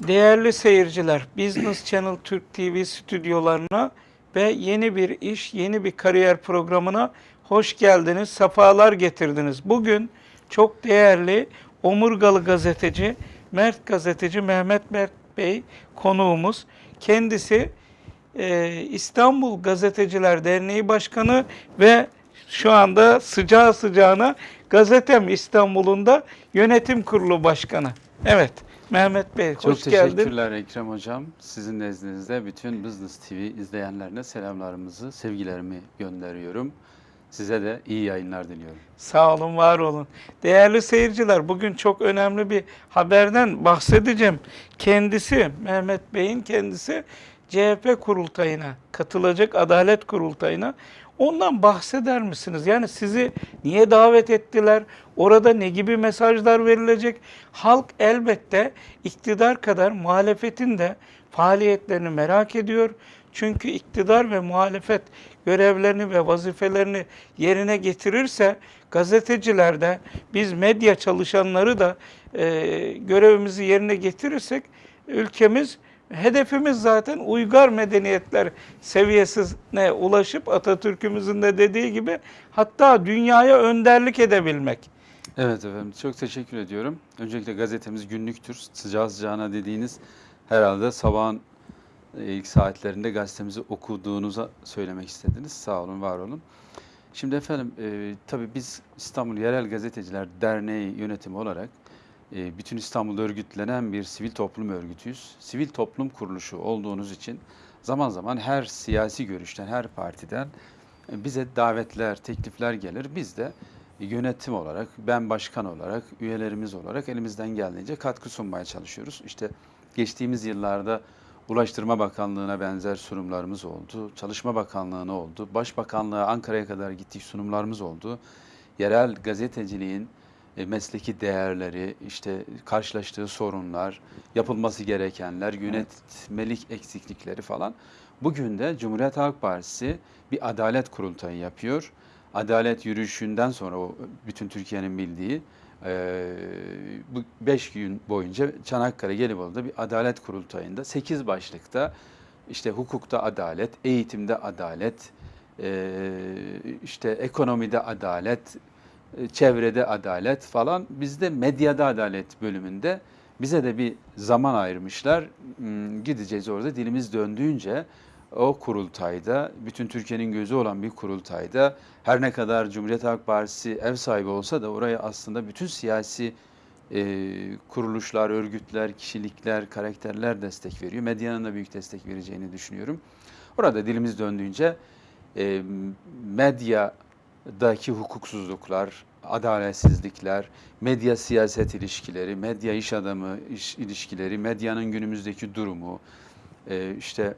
Değerli seyirciler, Business Channel Türk TV stüdyolarına ve yeni bir iş, yeni bir kariyer programına hoş geldiniz, sefalar getirdiniz. Bugün çok değerli omurgalı gazeteci, Mert gazeteci Mehmet Mert Bey konuğumuz. Kendisi e, İstanbul Gazeteciler Derneği Başkanı ve şu anda sıcağı sıcağına Gazetem İstanbul'un da yönetim kurulu başkanı. Evet, Mehmet Bey Çok hoş geldin. teşekkürler Ekrem Hocam. Sizin nezdinizde bütün Business TV izleyenlerine selamlarımızı, sevgilerimi gönderiyorum. Size de iyi yayınlar diliyorum. Sağ olun, var olun. Değerli seyirciler, bugün çok önemli bir haberden bahsedeceğim. Kendisi, Mehmet Bey'in kendisi CHP kurultayına katılacak, Adalet Kurultayına. Ondan bahseder misiniz? Yani sizi niye davet ettiler? Orada ne gibi mesajlar verilecek? Halk elbette iktidar kadar muhalefetin de faaliyetlerini merak ediyor. Çünkü iktidar ve muhalefet görevlerini ve vazifelerini yerine getirirse gazeteciler de biz medya çalışanları da e, görevimizi yerine getirirsek ülkemiz hedefimiz zaten uygar medeniyetler seviyesine ulaşıp Atatürk'ümüzün de dediği gibi hatta dünyaya önderlik edebilmek. Evet efendim çok teşekkür ediyorum. Öncelikle gazetemiz günlüktür. Sıcağı sıcağına dediğiniz herhalde sabahın e, ilk saatlerinde gazetemizi okuduğunuza söylemek istediniz. Sağ olun, var olun. Şimdi efendim e, tabii biz İstanbul Yerel Gazeteciler Derneği yönetimi olarak e, bütün İstanbul'da örgütlenen bir sivil toplum örgütüyüz. Sivil toplum kuruluşu olduğunuz için zaman zaman her siyasi görüşten, her partiden e, bize davetler, teklifler gelir. Biz de yönetim olarak, ben başkan olarak, üyelerimiz olarak elimizden geldiğince katkı sunmaya çalışıyoruz. İşte geçtiğimiz yıllarda Ulaştırma Bakanlığı'na benzer sunumlarımız oldu. Çalışma Bakanlığı'na oldu. Başbakanlığa Ankara'ya kadar gittik sunumlarımız oldu. Yerel gazeteciliğin e, mesleki değerleri, işte karşılaştığı sorunlar, yapılması gerekenler, yönetmelik eksiklikleri falan. Bugün de Cumhuriyet Halk Partisi bir adalet kurultayı yapıyor. Adalet yürüyüşünden sonra o bütün Türkiye'nin bildiği e, bu 5 gün boyunca Çanakkale Gelibolu'da bir adalet kurultayında 8 başlıkta işte hukukta adalet, eğitimde adalet, e, işte ekonomide adalet, çevrede adalet falan. Bizde medyada adalet bölümünde bize de bir zaman ayırmışlar. Hmm, Gideceğiz orada dilimiz döndüğünce o kurultayda, bütün Türkiye'nin gözü olan bir kurultayda her ne kadar Cumhuriyet Halk Partisi ev sahibi olsa da oraya aslında bütün siyasi e, kuruluşlar, örgütler, kişilikler, karakterler destek veriyor. Medyanın da büyük destek vereceğini düşünüyorum. Orada dilimiz döndüğünce e, medyadaki hukuksuzluklar, adaletsizlikler, medya siyaset ilişkileri, medya iş adamı iş ilişkileri, medyanın günümüzdeki durumu, e, işte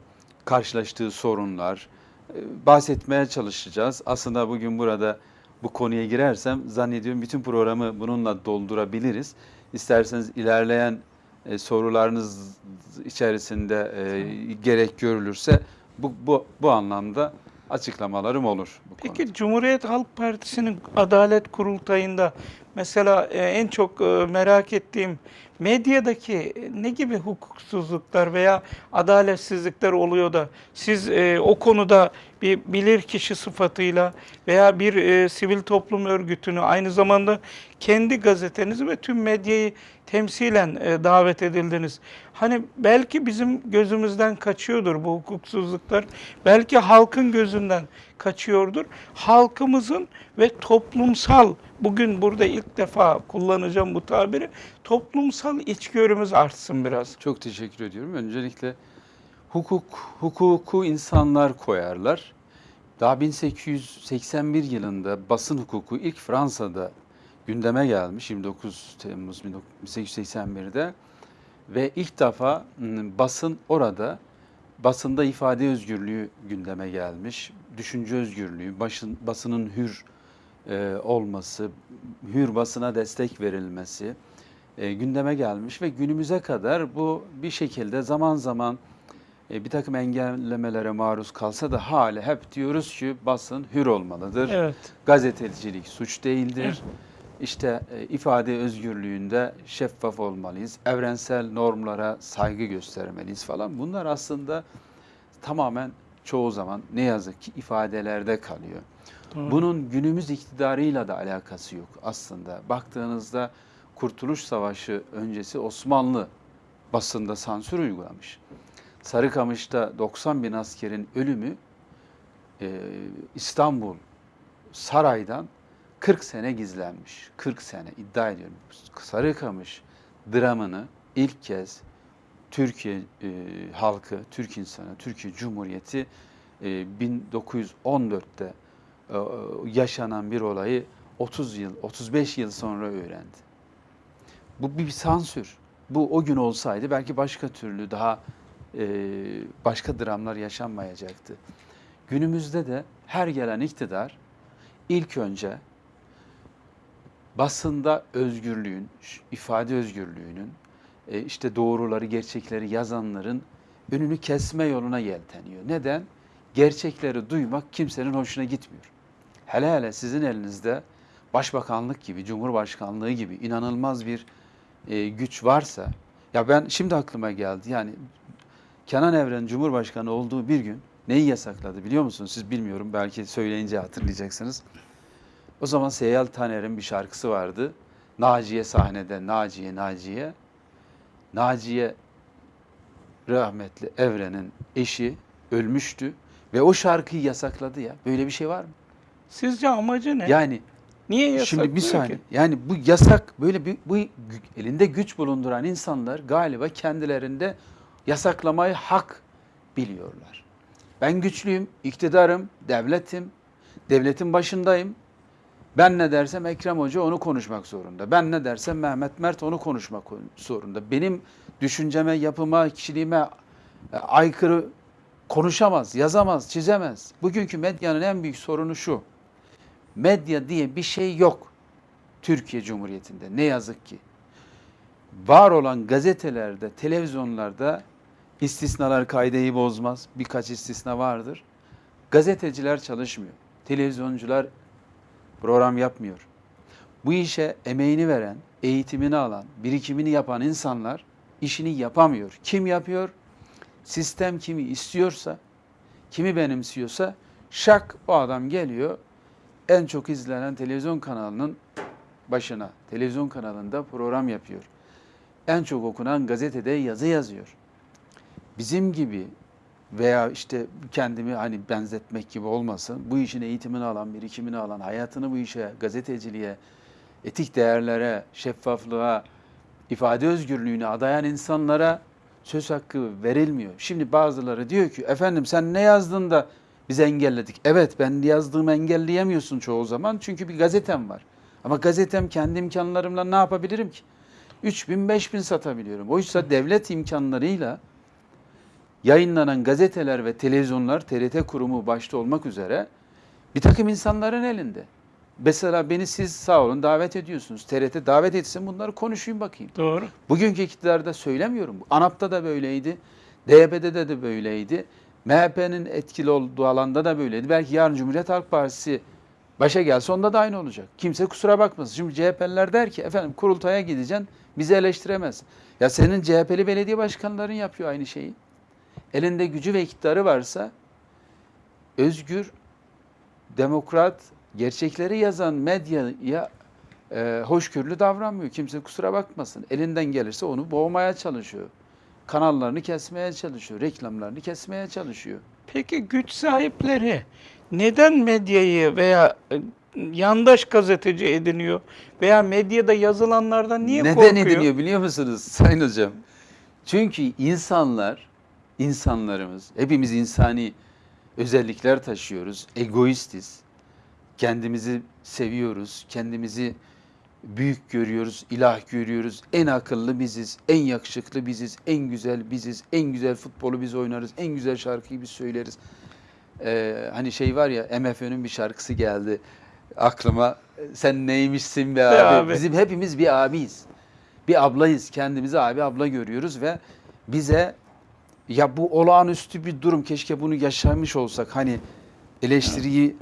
karşılaştığı sorunlar e, bahsetmeye çalışacağız. Aslında bugün burada bu konuya girersem zannediyorum bütün programı bununla doldurabiliriz. İsterseniz ilerleyen e, sorularınız içerisinde e, gerek görülürse bu, bu, bu anlamda açıklamalarım olur. Bu konuda. Peki Cumhuriyet Halk Partisi'nin Adalet Kurultayı'nda mesela e, en çok e, merak ettiğim medyadaki ne gibi hukuksuzluklar veya adaletsizlikler oluyor da siz e, o konuda bir bilir kişi sıfatıyla veya bir e, sivil toplum örgütünü aynı zamanda kendi gazetenizi ve tüm medyayı temsilen e, davet edildiniz. Hani belki bizim gözümüzden kaçıyordur bu hukuksuzluklar. Belki halkın gözünden kaçıyordur. Halkımızın ve toplumsal bugün burada ilk defa kullanacağım bu tabiri. Toplumsal içgörümüz artsın biraz. Çok teşekkür ediyorum. Öncelikle hukuk, hukuku insanlar koyarlar. Daha 1881 yılında basın hukuku ilk Fransa'da gündeme gelmiş 29 Temmuz 1881'de ve ilk defa m, basın orada basında ifade özgürlüğü gündeme gelmiş. Düşünce özgürlüğü, başın, basının hür e, olması, hür basına destek verilmesi e, gündeme gelmiş ve günümüze kadar bu bir şekilde zaman zaman e, bir takım engellemelere maruz kalsa da hala hep diyoruz ki basın hür olmalıdır. Evet. Gazetecilik suç değildir. işte e, ifade özgürlüğünde şeffaf olmalıyız, evrensel normlara saygı göstermeliyiz falan. Bunlar aslında tamamen çoğu zaman ne yazık ki ifadelerde kalıyor. Doğru. Bunun günümüz iktidarıyla da alakası yok aslında. Baktığınızda Kurtuluş Savaşı öncesi Osmanlı basında sansür uygulamış. Sarıkamış'ta 90 bin askerin ölümü e, İstanbul saraydan 40 sene gizlenmiş. 40 sene iddia ediyorum. Sarıkamış dramını ilk kez Türkiye e, halkı, Türk insanı, Türkiye Cumhuriyeti e, 1914'te e, yaşanan bir olayı 30 yıl, 35 yıl sonra öğrendi. Bu bir sansür. Bu o gün olsaydı belki başka türlü daha e, başka dramlar yaşanmayacaktı. Günümüzde de her gelen iktidar ilk önce basında özgürlüğün, ifade özgürlüğünün, e, işte doğruları, gerçekleri yazanların önünü kesme yoluna yelteniyor. Neden? Gerçekleri duymak kimsenin hoşuna gitmiyor. Hele hele sizin elinizde başbakanlık gibi, cumhurbaşkanlığı gibi inanılmaz bir e, güç varsa, ya ben şimdi aklıma geldi yani Kenan Evren Cumhurbaşkanı olduğu bir gün neyi yasakladı biliyor musunuz? Siz bilmiyorum belki söyleyince hatırlayacaksınız. O zaman Seyyal Taner'in bir şarkısı vardı. Naciye sahnede, Naciye, Naciye. Naciye rahmetli Evren'in eşi ölmüştü ve o şarkıyı yasakladı ya. Böyle bir şey var mı? Sizce amacı ne? Yani Niye yasaklıyor şimdi bir ki? saniye. Yani bu yasak böyle bir bu elinde güç bulunduran insanlar galiba kendilerinde yasaklamayı hak biliyorlar. Ben güçlüyüm, iktidarım, devletim, devletin başındayım. Ben ne dersem Ekrem Hoca onu konuşmak zorunda. Ben ne dersem Mehmet Mert onu konuşmak zorunda. Benim düşünceme, yapıma, kişiliğime e, aykırı konuşamaz, yazamaz, çizemez. Bugünkü medyanın en büyük sorunu şu. Medya diye bir şey yok Türkiye Cumhuriyeti'nde ne yazık ki. Var olan gazetelerde, televizyonlarda istisnalar kaideyi bozmaz. Birkaç istisna vardır. Gazeteciler çalışmıyor. Televizyoncular program yapmıyor. Bu işe emeğini veren, eğitimini alan, birikimini yapan insanlar işini yapamıyor. Kim yapıyor? Sistem kimi istiyorsa, kimi benimsiyorsa şak o adam geliyor en çok izlenen televizyon kanalının başına, televizyon kanalında program yapıyor. En çok okunan gazetede yazı yazıyor. Bizim gibi veya işte kendimi hani benzetmek gibi olmasın, bu işin eğitimini alan, birikimini alan, hayatını bu işe, gazeteciliğe, etik değerlere, şeffaflığa, ifade özgürlüğüne adayan insanlara söz hakkı verilmiyor. Şimdi bazıları diyor ki efendim sen ne yazdın da biz engelledik. Evet ben yazdığımı engelleyemiyorsun çoğu zaman çünkü bir gazetem var. Ama gazetem kendi imkanlarımla ne yapabilirim ki? 3000 5000 satabiliyorum. Oysa devlet imkanlarıyla yayınlanan gazeteler ve televizyonlar TRT kurumu başta olmak üzere bir takım insanların elinde. Mesela beni siz sağ olun davet ediyorsunuz. TRT davet etsin bunları konuşayım bakayım. Doğru. Bugünkü iktidarda söylemiyorum. ANAP'ta da böyleydi. DYP'de de, de böyleydi. MHP'nin etkili olduğu alanda da böyleydi. Belki yarın Cumhuriyet Halk Partisi başa gelse onda da aynı olacak. Kimse kusura bakmasın. Şimdi CHP'liler der ki efendim kurultaya gideceksin bizi eleştiremez. Ya senin CHP'li belediye başkanların yapıyor aynı şeyi. Elinde gücü ve iktidarı varsa özgür, demokrat, gerçekleri yazan medyaya e, hoşgörülü davranmıyor. Kimse kusura bakmasın. Elinden gelirse onu boğmaya çalışıyor. Kanallarını kesmeye çalışıyor. Reklamlarını kesmeye çalışıyor. Peki güç sahipleri neden medyayı veya e, yandaş gazeteci ediniyor veya medyada yazılanlardan niye Neden korkuyor? ediniyor biliyor musunuz Sayın Hocam? Çünkü insanlar, insanlarımız, hepimiz insani özellikler taşıyoruz. Egoistiz. Kendimizi seviyoruz. Kendimizi büyük görüyoruz, ilah görüyoruz. En akıllı biziz, en yakışıklı biziz, en güzel biziz, en güzel futbolu biz oynarız, en güzel şarkıyı biz söyleriz. Ee, hani şey var ya MFÖ'nün bir şarkısı geldi aklıma. Sen neymişsin be abi. abi. Bizim hepimiz bir abiyiz. Bir ablayız. Kendimizi abi abla görüyoruz ve bize ya bu olağanüstü bir durum keşke bunu yaşamış olsak. Hani eleştiriyi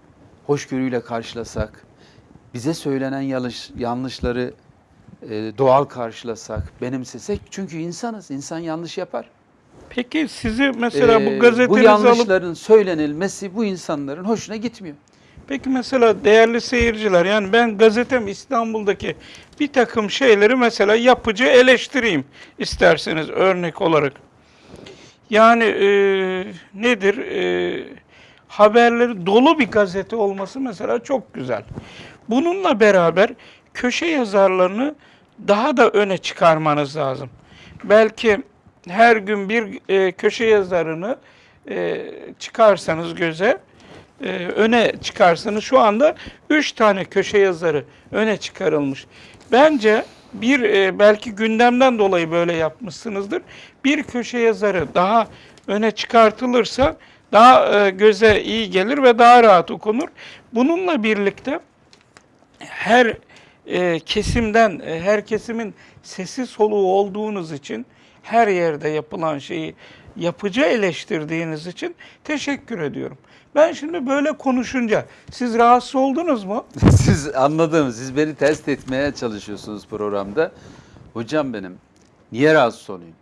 hoşgörüyle karşılasak. bize söylenen yanlış, yanlışları e, doğal karşılasak, benimsesek. Çünkü insanız, insan yanlış yapar. Peki sizi mesela Ee, bu gazetenizi alıp yanlışların söylenilmesi bu insanların hoşuna gitmiyor. Peki mesela değerli seyirciler yani ben gazetem İstanbul'daki bir takım şeyleri mesela yapıcı eleştireyim isterseniz örnek olarak. Yani e, nedir? E, haberleri dolu bir gazete olması mesela çok güzel. Bununla beraber köşe yazarlarını daha da öne çıkarmanız lazım. Belki her gün bir e, köşe yazarını e, çıkarsanız göze, e, öne çıkarsanız şu anda üç tane köşe yazarı öne çıkarılmış. Bence bir e, belki gündemden dolayı böyle yapmışsınızdır. Bir köşe yazarı daha öne çıkartılırsa daha e, göze iyi gelir ve daha rahat okunur. Bununla birlikte her e, kesimden, e, her kesimin sesi soluğu olduğunuz için her yerde yapılan şeyi yapıcı eleştirdiğiniz için teşekkür ediyorum. Ben şimdi böyle konuşunca siz rahatsız oldunuz mu? siz anladım, siz beni test etmeye çalışıyorsunuz programda. Hocam benim, niye rahatsız olayım?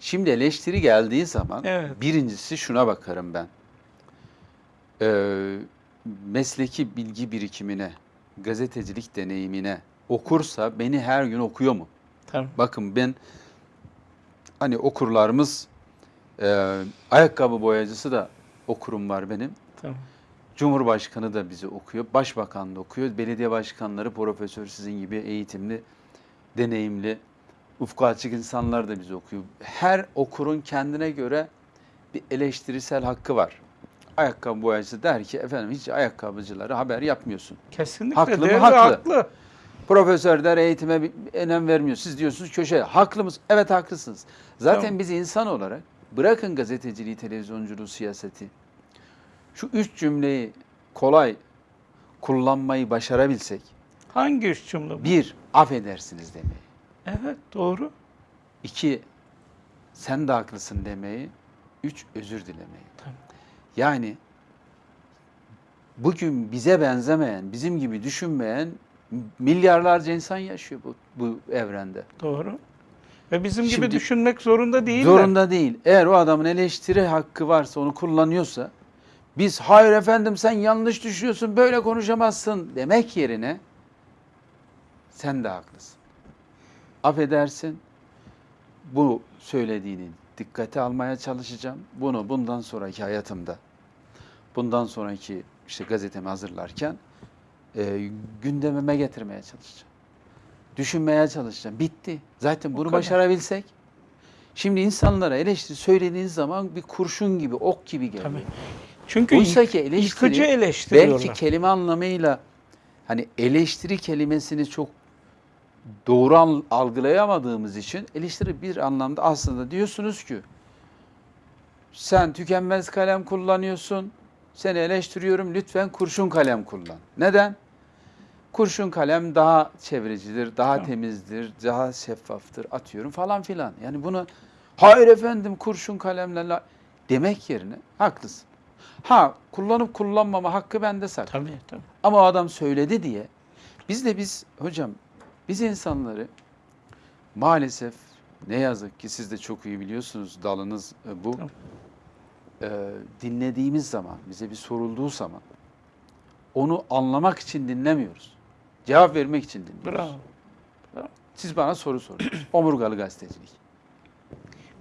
Şimdi eleştiri geldiği zaman Evet. birincisi şuna bakarım ben. Ee, mesleki bilgi birikimine, gazetecilik deneyimine okursa beni her gün okuyor mu? Tamam. Bakın ben hani okurlarımız e, ayakkabı boyacısı da okurum var benim. Tamam. Cumhurbaşkanı da bizi okuyor, başbakan da okuyor, belediye başkanları, profesör sizin gibi eğitimli, deneyimli, ufku açık insanlar da bizi okuyor. Her okurun kendine göre bir eleştirisel hakkı var. Ayakkabı boyacısı der ki efendim hiç ayakkabıcılara haber yapmıyorsun. Kesinlikle Haklı mı? Haklı. haklı. Profesör der eğitime bir önem vermiyor. Siz diyorsunuz köşe. Haklı mısınız? Evet haklısınız. Zaten Tamam. biz insan olarak bırakın gazeteciliği, televizyonculuğu, siyaseti. Şu üç cümleyi kolay kullanmayı başarabilsek. Hangi üç cümle bu? Bir, affedersiniz demeyi. Evet doğru. İki, sen de haklısın demeyi. Üç, özür dilemeyi. Tamam. Yani bugün bize benzemeyen, bizim gibi düşünmeyen milyarlarca insan yaşıyor bu, bu evrende. Doğru. Ve bizim gibi Şimdi- düşünmek zorunda değiller. Zorunda değil. Eğer o adamın eleştiri hakkı varsa, onu kullanıyorsa, biz hayır efendim sen yanlış düşünüyorsun, böyle konuşamazsın demek yerine sen de haklısın. Affedersin, bu söylediğini dikkate almaya çalışacağım. Bunu bundan sonraki hayatımda, bundan sonraki işte gazetemi hazırlarken e, gündemime getirmeye çalışacağım. Düşünmeye çalışacağım. Bitti. Zaten bunu başarabilsek. Şimdi insanlara eleştiri söylediğiniz zaman bir kurşun gibi, ok gibi geliyor. Tabii. Çünkü Oysa ki eleştiri yıkıcı eleştiriyorlar. belki kelime anlamıyla hani eleştiri kelimesini çok doğru algılayamadığımız için eleştiri bir anlamda aslında diyorsunuz ki sen tükenmez kalem kullanıyorsun. Seni eleştiriyorum. Lütfen kurşun kalem kullan. Neden? Kurşun kalem daha çevrecidir, daha Tamam. temizdir, daha şeffaftır atıyorum falan filan. Yani bunu hayır efendim kurşun kalemle la-" demek yerine haklısın. Ha kullanıp kullanmama hakkı bende saklı. Tabii tabii. Ama o adam söyledi diye biz de biz hocam biz insanları maalesef ne yazık ki siz de çok iyi biliyorsunuz dalınız e, bu. Tamam. Ee, dinlediğimiz zaman bize bir sorulduğu zaman onu anlamak için dinlemiyoruz. Cevap vermek için dinliyoruz. Bravo. Siz bana soru soruyorsunuz. Omurgalı gazetecilik.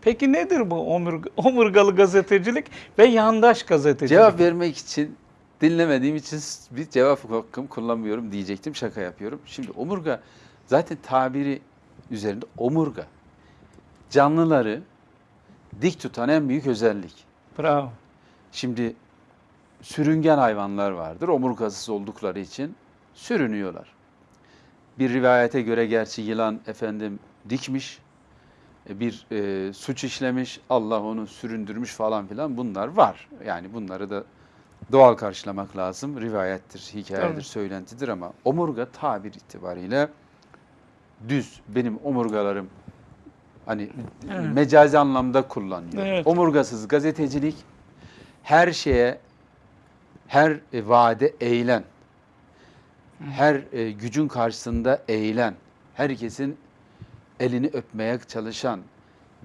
Peki nedir bu omurg- omurgalı gazetecilik ve yandaş gazetecilik? Cevap vermek için dinlemediğim için bir cevap hakkım kullanmıyorum diyecektim. Şaka yapıyorum. Şimdi omurga zaten tabiri üzerinde omurga. Canlıları dik tutan en büyük özellik. Bravo. Şimdi sürüngen hayvanlar vardır. Omurgasız oldukları için sürünüyorlar. Bir rivayete göre gerçi yılan efendim dikmiş, bir e, suç işlemiş, Allah onu süründürmüş falan filan bunlar var. Yani bunları da doğal karşılamak lazım. Rivayettir, hikayedir, Tabii. söylentidir ama omurga tabir itibariyle düz. Benim omurgalarım hani Evet. mecazi anlamda kullanıyor. Evet. Omurgasız gazetecilik her şeye, her e, vaade eğilen, her e, gücün karşısında eğilen, herkesin elini öpmeye çalışan,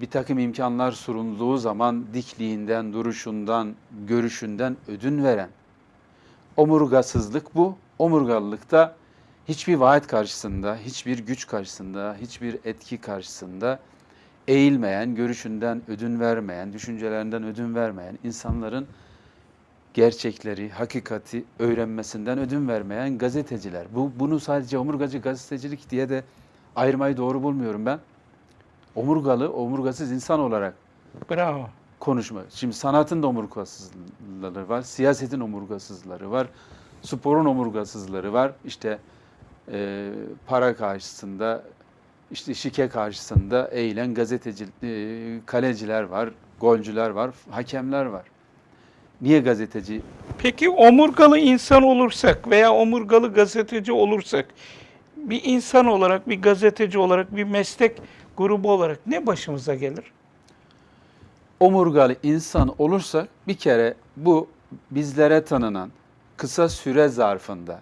bir takım imkanlar sunulduğu zaman dikliğinden, duruşundan, görüşünden ödün veren. Omurgasızlık bu. Omurgalılık da hiçbir vaat karşısında, hiçbir güç karşısında, hiçbir etki karşısında eğilmeyen, görüşünden ödün vermeyen, düşüncelerinden ödün vermeyen insanların gerçekleri, hakikati öğrenmesinden ödün vermeyen gazeteciler. Bu bunu sadece omurgacı gazetecilik diye de ayırmayı doğru bulmuyorum ben. Omurgalı, omurgasız insan olarak Bravo. konuşma. Şimdi sanatın da omurgasızları var, siyasetin omurgasızları var, sporun omurgasızları var. İşte e, para karşısında, işte şike karşısında eğilen gazeteci, e, kaleciler var, golcüler var, hakemler var. Niye gazeteci? Peki omurgalı insan olursak veya omurgalı gazeteci olursak bir insan olarak, bir gazeteci olarak, bir meslek grubu olarak ne başımıza gelir? Omurgalı insan olursak bir kere bu bizlere tanınan kısa süre zarfında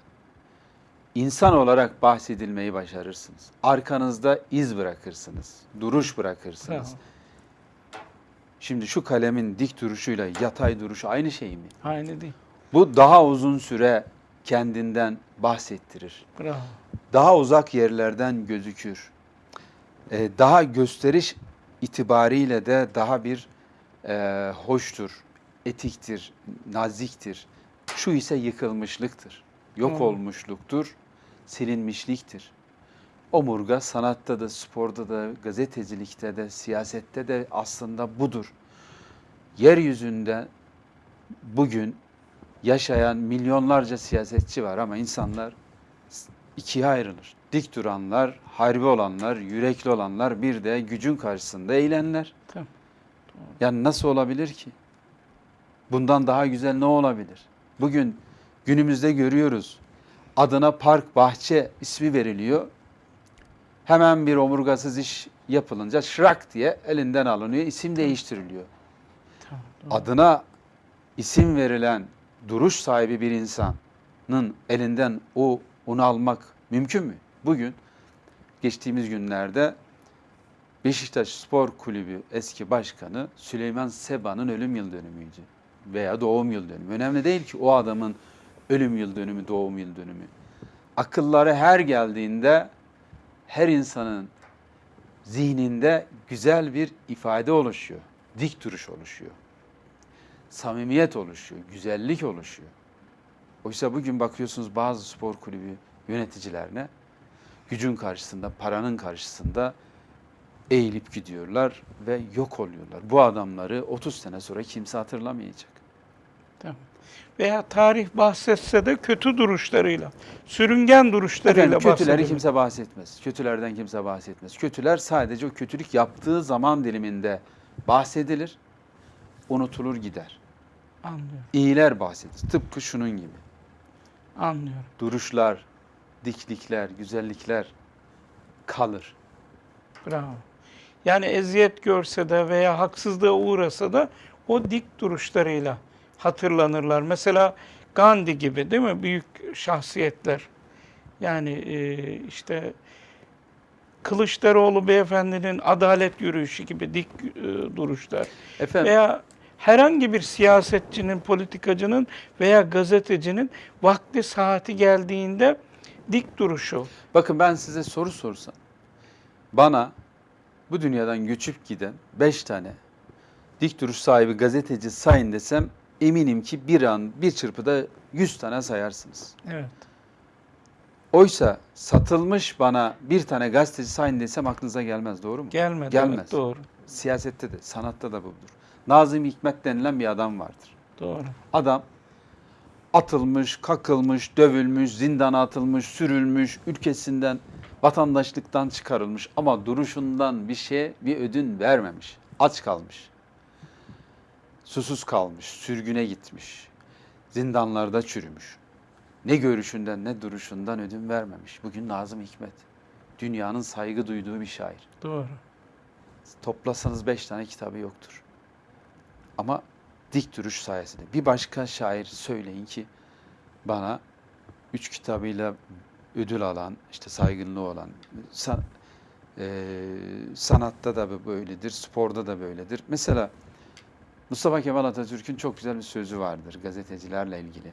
insan olarak bahsedilmeyi başarırsınız. Arkanızda iz bırakırsınız, duruş bırakırsınız. Bravo. Şimdi şu kalemin dik duruşuyla yatay duruşu aynı şey mi? Aynı değil. Bu daha uzun süre kendinden bahsettirir. Bravo. Daha uzak yerlerden gözükür. Ee, daha gösteriş itibariyle de daha bir e, hoştur, etiktir, naziktir. Şu ise yıkılmışlıktır, yok Hmm. olmuşluktur, silinmişliktir. Omurga sanatta da, sporda da, gazetecilikte de, siyasette de aslında budur. Yeryüzünde bugün yaşayan milyonlarca siyasetçi var ama insanlar ikiye ayrılır. Dik duranlar, harbi olanlar, yürekli olanlar, bir de gücün karşısında eğilenler. Tamam. Yani nasıl olabilir ki? Bundan daha güzel ne olabilir? Bugün günümüzde görüyoruz. Adına park, bahçe ismi veriliyor. Hemen bir omurgasız iş yapılınca şırak diye elinden alınıyor, isim değiştiriliyor. Tamam. Adına isim verilen duruş sahibi bir insanın elinden o onu almak mümkün mü? Bugün geçtiğimiz günlerde Beşiktaş Spor Kulübü eski başkanı Süleyman Seba'nın ölüm yıl dönümüydü veya doğum yıl dönümü. Önemli değil ki o adamın ölüm yıl dönümü, doğum yıl dönümü. Akılları her geldiğinde her insanın zihninde güzel bir ifade oluşuyor. Dik duruş oluşuyor. Samimiyet oluşuyor, güzellik oluşuyor. Oysa bugün bakıyorsunuz bazı spor kulübü yöneticilerine gücün karşısında, paranın karşısında eğilip gidiyorlar ve yok oluyorlar. Bu adamları 30 sene sonra kimse hatırlamayacak. Tamam. Veya tarih bahsetse de kötü duruşlarıyla, sürüngen duruşlarıyla Efendim, kötüleri bahsedilir. kimse bahsetmez. Kötülerden kimse bahsetmez. Kötüler sadece o kötülük yaptığı zaman diliminde bahsedilir, unutulur gider. Anlıyorum, İyiler bahsedilir. Tıpkı şunun gibi. Anlıyorum. Duruşlar, diklikler, güzellikler kalır. Bravo. Yani eziyet görse de veya haksızlığa uğrasa da o dik duruşlarıyla hatırlanırlar. Mesela Gandhi gibi değil mi? Büyük şahsiyetler. Yani e, işte Kılıçdaroğlu beyefendinin adalet yürüyüşü gibi dik e, duruşlar. Efendim, Veya herhangi bir siyasetçinin, politikacının veya gazetecinin vakti saati geldiğinde dik duruşu. bakın ben size soru sorsam. Bana bu dünyadan göçüp giden 5 tane dik duruş sahibi gazeteci sayın desem eminim ki bir an bir çırpıda 100 tane sayarsınız. Evet. Oysa satılmış bana bir tane gazeteci sayın desem aklınıza gelmez doğru mu? Gelmedi. Gelmez. Evet, doğru. Siyasette de sanatta da budur. Nazım Hikmet denilen bir adam vardır. Doğru. Adam atılmış, kakılmış, dövülmüş, zindana atılmış, sürülmüş, ülkesinden, vatandaşlıktan çıkarılmış ama duruşundan bir şeye bir ödün vermemiş. Aç kalmış. Susuz kalmış, sürgüne gitmiş. Zindanlarda çürümüş. Ne görüşünden ne duruşundan ödün vermemiş. Bugün Nazım Hikmet. Dünyanın saygı duyduğu bir şair. Doğru. Toplasanız beş tane kitabı yoktur. Ama dik duruş sayesinde. Bir başka şair söyleyin ki bana üç kitabıyla ödül alan, işte saygınlığı olan, san- e, sanatta da böyledir, sporda da böyledir. Mesela Mustafa Kemal Atatürk'ün çok güzel bir sözü vardır gazetecilerle ilgili.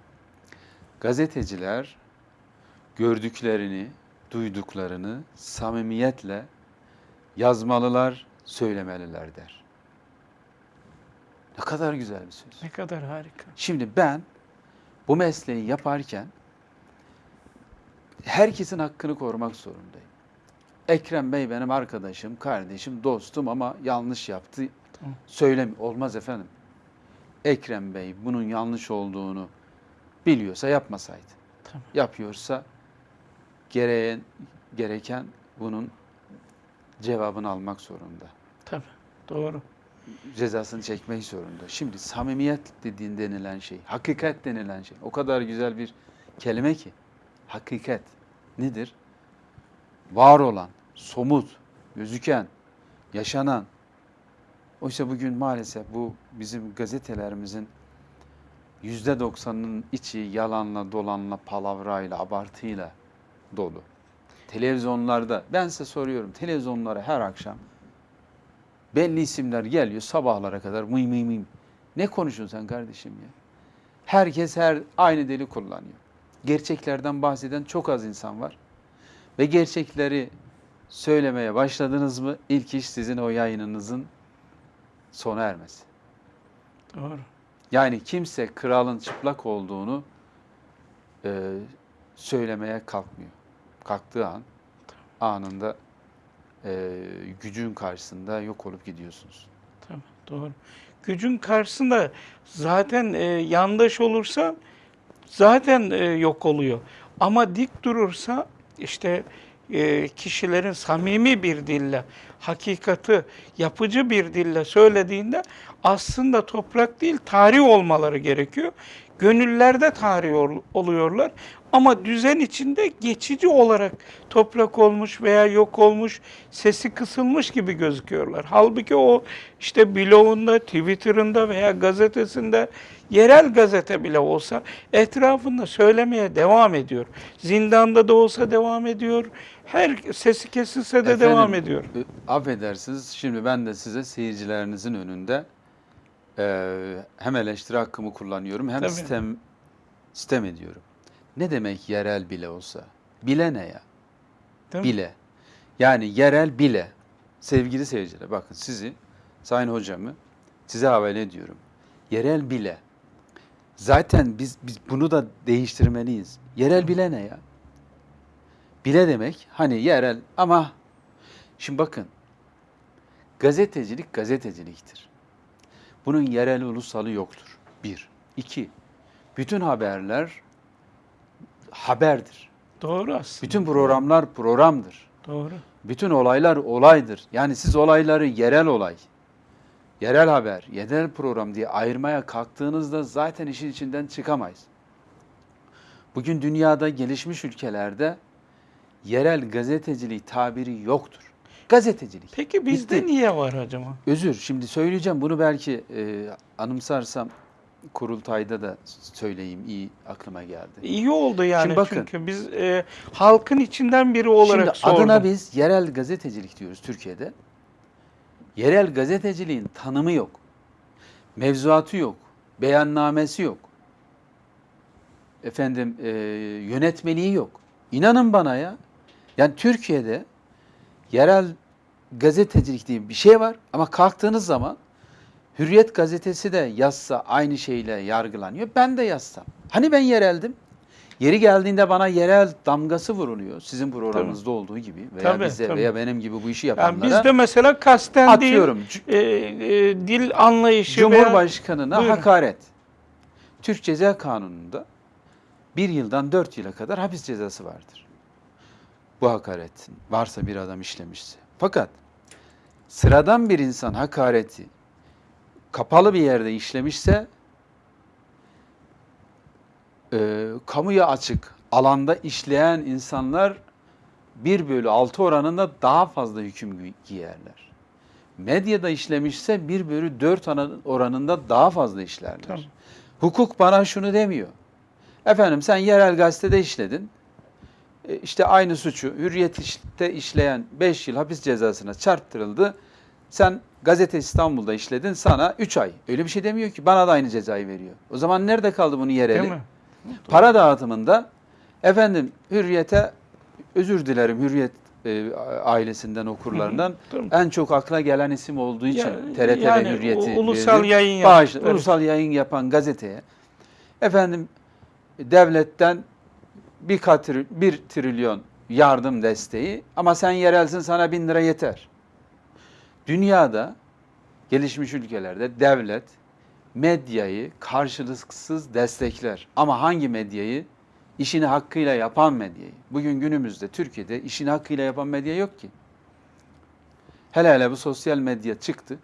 Gazeteciler gördüklerini, duyduklarını samimiyetle yazmalılar, söylemeliler der. Ne kadar güzel bir söz. Ne kadar harika. Şimdi ben bu mesleği yaparken herkesin hakkını korumak zorundayım. Ekrem Bey benim arkadaşım, kardeşim, dostum ama yanlış yaptı. Tamam. Söylem olmaz efendim. Ekrem Bey bunun yanlış olduğunu biliyorsa yapmasaydı. Tamam. Yapıyorsa gereğen, gereken bunun cevabını almak zorunda. Tabii. Doğru. Cezasını çekmek zorunda. Şimdi samimiyet dediğin denilen şey, hakikat denilen şey o kadar güzel bir kelime ki. Hakikat nedir? Var olan, somut, gözüken, yaşanan. Oysa bugün maalesef bu bizim gazetelerimizin yüzde doksanının içi yalanla, dolanla, palavrayla, abartıyla dolu. Televizyonlarda, ben size soruyorum, televizyonlara her akşam belli isimler geliyor sabahlara kadar mıy mıy mıy. Ne konuşuyorsun sen kardeşim ya? Herkes her aynı dili kullanıyor. Gerçeklerden bahseden çok az insan var. Ve gerçekleri söylemeye başladınız mı ilk iş sizin o yayınınızın sona ermesi. Doğru. Yani kimse kralın çıplak olduğunu e, söylemeye kalkmıyor. Kalktığı an anında e, gücün karşısında yok olup gidiyorsunuz. Tabii. Doğru. Gücün karşısında zaten e, yandaş olursa zaten e, yok oluyor. Ama dik durursa işte e, kişilerin samimi bir dille, hakikati yapıcı bir dille söylediğinde aslında toprak değil tarih olmaları gerekiyor. Gönüllerde tarih ol- oluyorlar ama düzen içinde geçici olarak toprak olmuş veya yok olmuş, sesi kısılmış gibi gözüküyorlar. Halbuki o işte blogunda, Twitter'ında veya gazetesinde yerel gazete bile olsa etrafında söylemeye devam ediyor. Zindanda da olsa devam ediyor. Her sesi kesilse de Efendim, devam ediyor. e, Affedersiniz şimdi ben de size seyircilerinizin önünde e, hem eleştiri hakkımı kullanıyorum hem Tabii. sistem sistem ediyorum. Ne demek yerel bile olsa? Bile ne ya? Değil mi? Bile. Yani yerel bile. Sevgili seyirciler bakın sizi, Sayın Hocamı size havale ediyorum. Yerel bile. Zaten biz, biz bunu da değiştirmeliyiz. Yerel bile ne ya? Bile demek hani yerel ama şimdi bakın gazetecilik gazeteciliktir. Bunun yerel ulusalı yoktur. Bir. İki. Bütün haberler haberdir. Doğru aslında. Bütün programlar programdır. Doğru. Bütün olaylar olaydır. Yani siz olayları yerel olay, yerel haber, yerel program diye ayırmaya kalktığınızda zaten işin içinden çıkamayız. Bugün dünyada gelişmiş ülkelerde yerel gazetecilik tabiri yoktur. Gazetecilik. Peki bizde Bitti. niye var acaba? Özür, şimdi söyleyeceğim. Bunu belki e, anımsarsam kurultayda da söyleyeyim. iyi aklıma geldi. İyi oldu yani Şimdi bakın. çünkü biz e, halkın içinden biri olarak Şimdi sordum. adına biz yerel gazetecilik diyoruz Türkiye'de. Yerel gazeteciliğin tanımı yok. Mevzuatı yok. Beyannamesi yok. Efendim e, yönetmeliği yok. İnanın bana ya. Yani Türkiye'de yerel gazetecilik diye bir şey var ama kalktığınız zaman Hürriyet gazetesi de yazsa aynı şeyle yargılanıyor. Ben de yazsam. Hani ben yereldim? Yeri geldiğinde bana yerel damgası vuruluyor. Sizin programınızda olduğu gibi veya Tabii, bize tabii. veya benim gibi bu işi yani yapanlara bizde mesela kasten atıyorum. değil e, e, dil anlayışı veya Cumhurbaşkanına Buyurun. hakaret. Türk Ceza Kanunu'nda bir yıldan dört yıla kadar hapis cezası vardır. Bu hakaretin varsa bir adam işlemişse. Fakat sıradan bir insan hakareti kapalı bir yerde işlemişse e, kamuya açık alanda işleyen insanlar 1 bölü 6 oranında daha fazla hüküm gi- giyerler. Medyada işlemişse 1 bölü 4 oranında daha fazla işlerler. Tamam. Hukuk bana şunu demiyor. Efendim sen yerel gazetede işledin. E, işte aynı suçu Hürriyet'te işleyen 5 yıl hapis cezasına çarptırıldı. Sen Gazete İstanbul'da işledin sana 3 ay. Öyle bir şey demiyor ki bana da aynı cezayı veriyor. O zaman nerede kaldı bunun yereli? Değil mi? Para dağıtımında efendim Hürriyet'e özür dilerim Hürriyet e, ailesinden okurlarından en çok akla gelen isim olduğu için Ya- TRT yani ve Hürriyet'i ulusal verdim. yayın yaptıkları. ulusal yayın yapan gazeteye efendim devletten bir, katri, bir trilyon yardım desteği ama sen yerelsin sana bin lira yeter. Dünyada gelişmiş ülkelerde devlet medyayı karşılıksız destekler. Ama hangi medyayı? İşini hakkıyla yapan medyayı. Bugün günümüzde Türkiye'de işini hakkıyla yapan medya yok ki. Hele hele bu sosyal medya çıktı.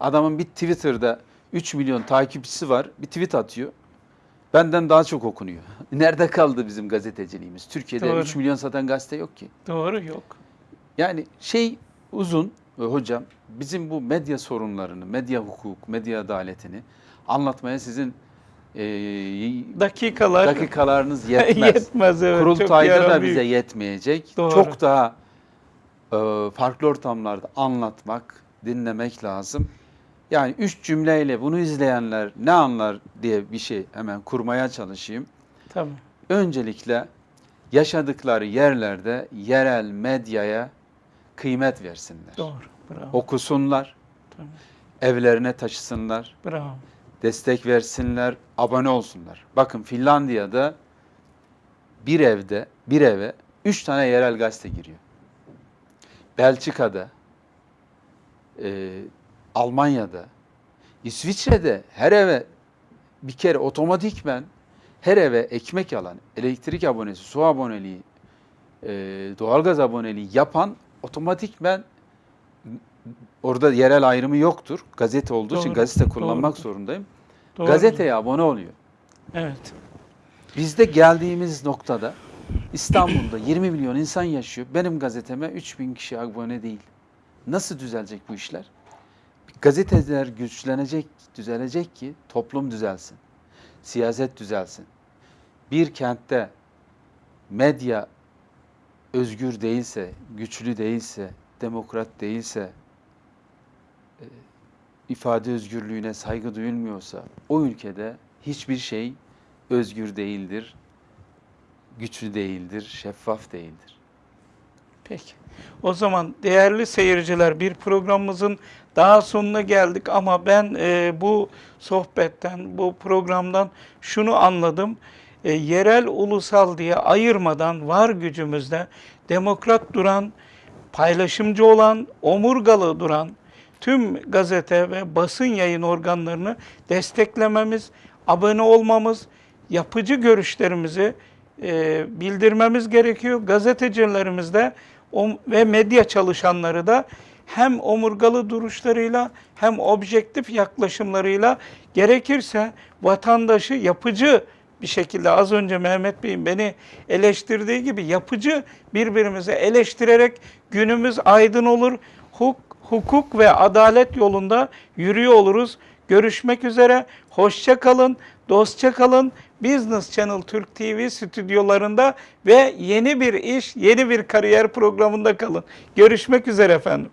Adamın bir Twitter'da 3 milyon takipçisi var. Bir tweet atıyor. Benden daha çok okunuyor. Nerede kaldı bizim gazeteciliğimiz? Türkiye'de Doğru. 3 milyon satan gazete yok ki. Doğru yok. Yani şey uzun e, hocam bizim bu medya sorunlarını, medya hukuk, medya adaletini anlatmaya sizin e, Dakikalar dakikalarınız yetmez. yetmez evet. Kurultayda da bize yetmeyecek. Doğru. Çok daha e, farklı ortamlarda anlatmak, dinlemek lazım. Yani üç cümleyle bunu izleyenler ne anlar diye bir şey hemen kurmaya çalışayım. Tamam. Öncelikle yaşadıkları yerlerde yerel medyaya kıymet versinler. Doğru. Bravo. Okusunlar, Tamam. evlerine taşısınlar, Bravo. destek versinler, abone olsunlar. Bakın Finlandiya'da bir evde, bir eve üç tane yerel gazete giriyor. Belçika'da, e, Almanya'da, İsviçre'de her eve bir kere otomatikmen her eve ekmek alan, elektrik abonesi, su aboneliği, e, doğalgaz aboneliği yapan otomatikmen orada yerel ayrımı yoktur. Gazete olduğu için Doğru, gazete kullanmak doğru. zorundayım. Doğru. Gazeteye abone oluyor. Evet. Bizde geldiğimiz noktada İstanbul'da 20 milyon insan yaşıyor. Benim gazeteme 3000 kişi abone değil. Nasıl düzelecek bu işler? Gazeteler güçlenecek, düzelecek ki toplum düzelsin. Siyaset düzelsin. Bir kentte medya özgür değilse, güçlü değilse, demokrat değilse, e, ifade özgürlüğüne saygı duyulmuyorsa o ülkede hiçbir şey özgür değildir, güçlü değildir, şeffaf değildir. Peki. O zaman değerli seyirciler bir programımızın daha sonuna geldik ama ben e, bu sohbetten, bu programdan şunu anladım. E, yerel ulusal diye ayırmadan var gücümüzde demokrat duran, paylaşımcı olan, omurgalı duran tüm gazete ve basın yayın organlarını desteklememiz, abone olmamız, yapıcı görüşlerimizi e, bildirmemiz gerekiyor. Gazetecilerimiz de ve medya çalışanları da hem omurgalı duruşlarıyla hem objektif yaklaşımlarıyla gerekirse vatandaşı yapıcı bir şekilde az önce Mehmet Bey'in beni eleştirdiği gibi yapıcı birbirimizi eleştirerek günümüz aydın olur. Huk, hukuk ve adalet yolunda yürüyor oluruz. Görüşmek üzere. Hoşça kalın, dostça kalın. Business Channel Türk TV stüdyolarında ve yeni bir iş, yeni bir kariyer programında kalın. Görüşmek üzere efendim.